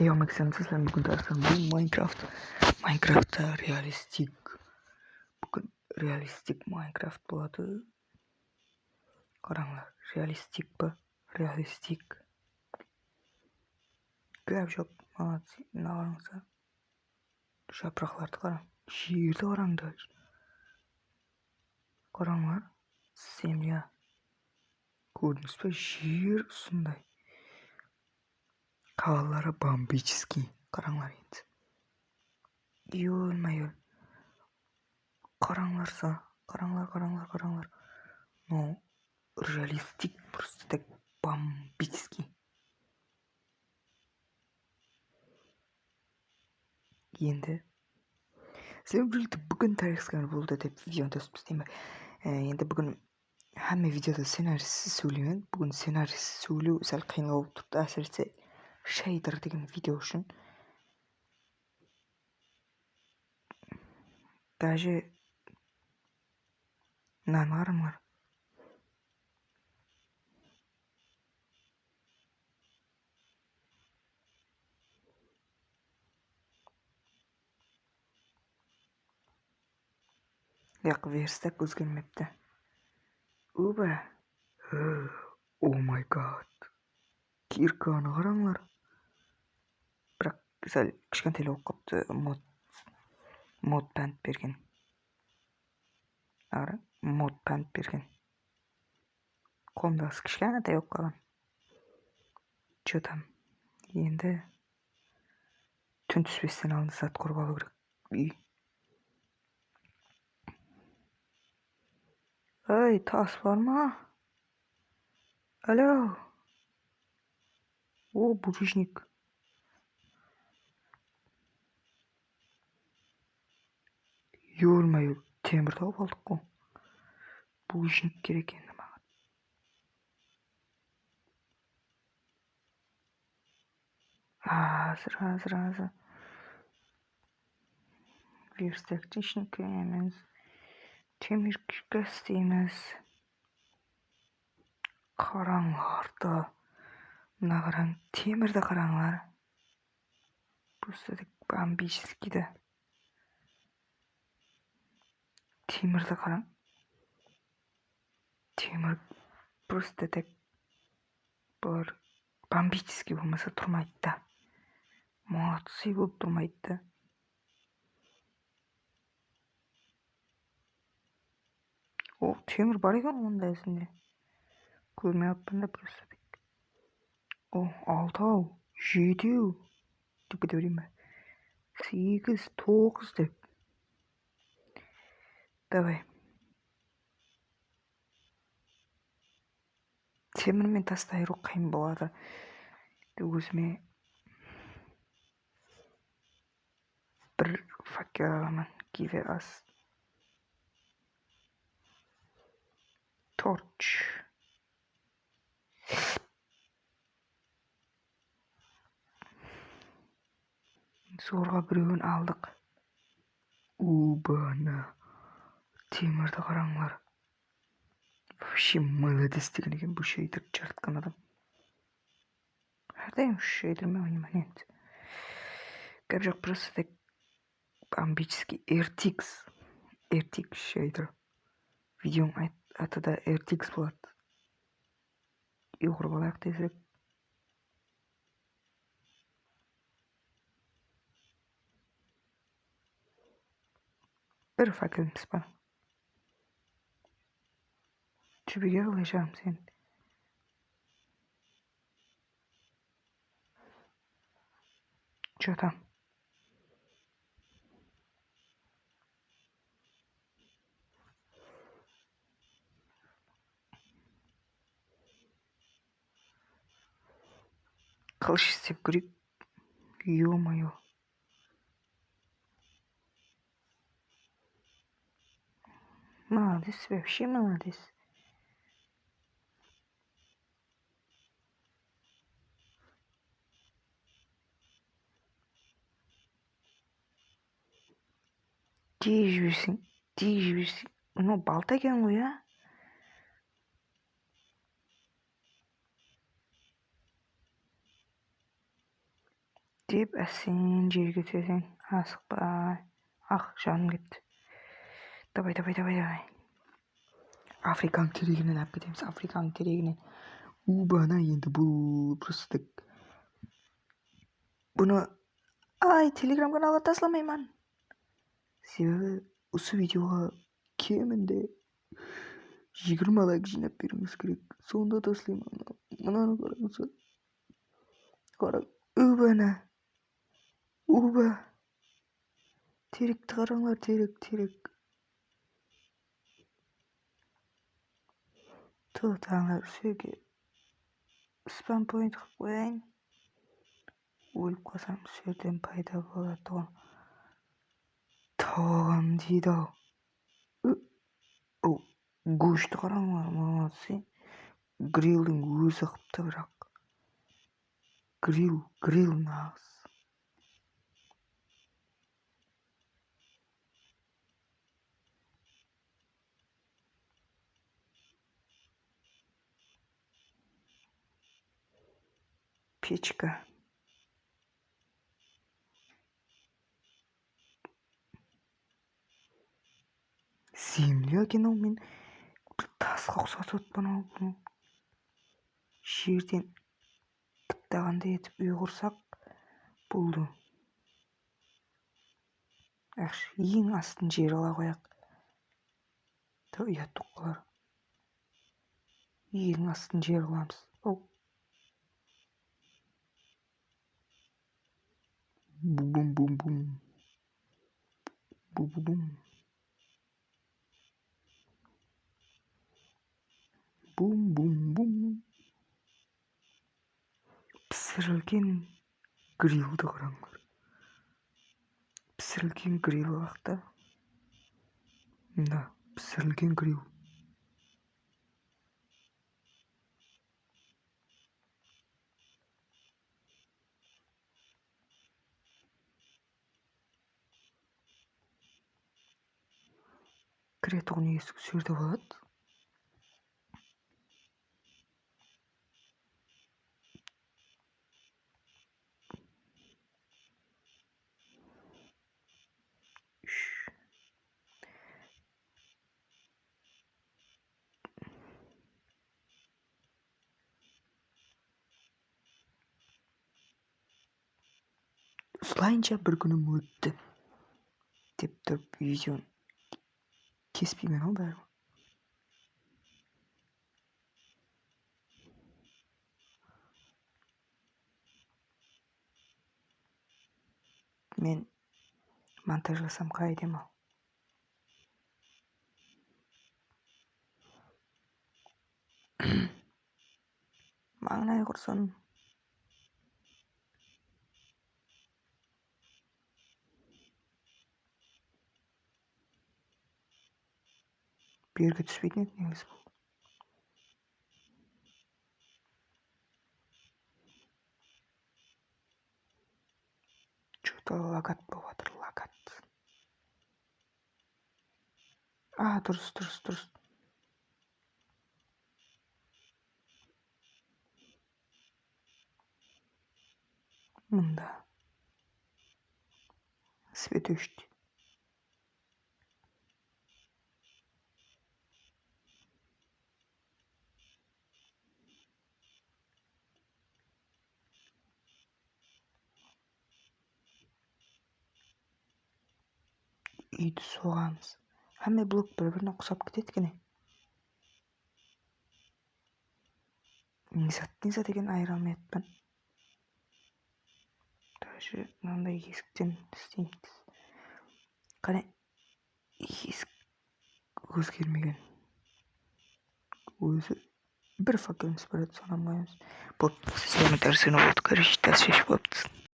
Yo Maxim sizlar bugun darsimiz bu Minecraft. Minecraft'ta realistik bugun realistik Minecraft. Qaranglar, realistik bu, realistik. Gap yo'q, молодцы, qarang. She'rni qaranglar. Qaranglar, semya. Ko'rdingizmi? She'r shunday. Havaları бомбический. Qaranglar endi. Yo'lma-yo'l. Qaranglarsa, qaranglar, qaranglar, qaranglar. No, реалистик просто так бомбический. Endi sizlar bildi bugun tarixchilar bo'ldi deb videoni to'sibsiz deyman. Endi bugun hamma videoda ssenariysiz so'ylayman. Bugun ssenariysiz so'ylav sal qiyinroq turibdi asirsa shader degan video uchun даже nanarimlar yo'q verstak o'zgarmabdi uba oh my god kirkani qaranglar sal kichkintalar o'qib qolibdi mod mod pand bergan qara mod pand bergan qo'mdasi kichkinta yo'q qolgan что там endi tun tushmasdan oldin zat qurib olish kerak uy ey tosh bormi алло о булыжник yo'lma yo'l temir topib oldik-ku. Bu ishni kerak endi manga. Hozir, hozir, hozir. Verstakchi ishni ko'ramiz. Temir istaymiz. Qaranglarda. Mana qarang, temirda qaranglar. Просто бомбический-да. temirni qarang temir просто так bir бомбический bo'lmasa turmaydida молодцы bo'lib turmaydida o temir bor ekan unda esimda ko'rmayapmanda просто так o oltov yetti deb ketaveraymi sakkiz to'qqiz deb Давай. темірмен тасты айыру қиын болады өзіме бір факел аламын give us torch. Зорға біреуін алдық. Убана temirni qaranglar вообще молодец sheydir charatgan odam hadayam shu sheydirmi o'ynaman endi gap yo'q просто так бомбический rtx rtx sheydir videom atida rtx bo'ladi yo'g'irib olaylik ارفع كلمة سبحان شو بيقول هشام زين شو تام قلش سيبقريب يو مايو Молодец, вообще молодец. тез жіберсең тез жіберсең мынау балта екен ғой иә деп әсен жерге түсесің асықпай ах жаным кетті. Давай давай давай давай. Африканың терегінен алып кетеміз африканың терегінен убана енді бұл просто бұны ай телеграм каналға тастамаймын себебі осы видеоға кемінде жиырма лайк жинап беруіңіз керек сонда тастаймын мынаны қараңыздар қара убана уба теректі қараңдар терек терек. Тут ана жерге спам поинт қылып қояйын өліп қалсам сол жерден пайда болады ғой тағам дейді ау гүшті қараңдар молодцы грилдің өзі қыпты бірақ грил грил нағыз печка земля екен ау мен тасқа ұқсатып отырмын ау жерден қиттағандай етіп үй құрсақ болды жақсы ең астын жер ала қояйық ұят болып қалар ең астын жер қыламыз ау Boom, boom. Boom, boom, boom. Пісірілген грилді қараңдар. Пісірілген грил бақта. Да, пісірілген грил. Кіретұғын есік сол жерде болады осылайынша бір күнім өтті деп тұрып видеоны кеспеймін ау бәрібір мен монтажласам қалай едім ау маңнай құрсын бергі түспейтін еді негізі бұл че то лагат болып жатыр лагат а дұрыс дұрыс дұрыс мында свет Үйді соғамыз Әмі блок бір біріне ұқсап кетеді екен низат низат екенін айыра алмай даже мынандай есіктен істейміз қане есік өзгермеген. Өзі бір факеліміз бар еді соны қоямыз болды болды короче дальше шешіп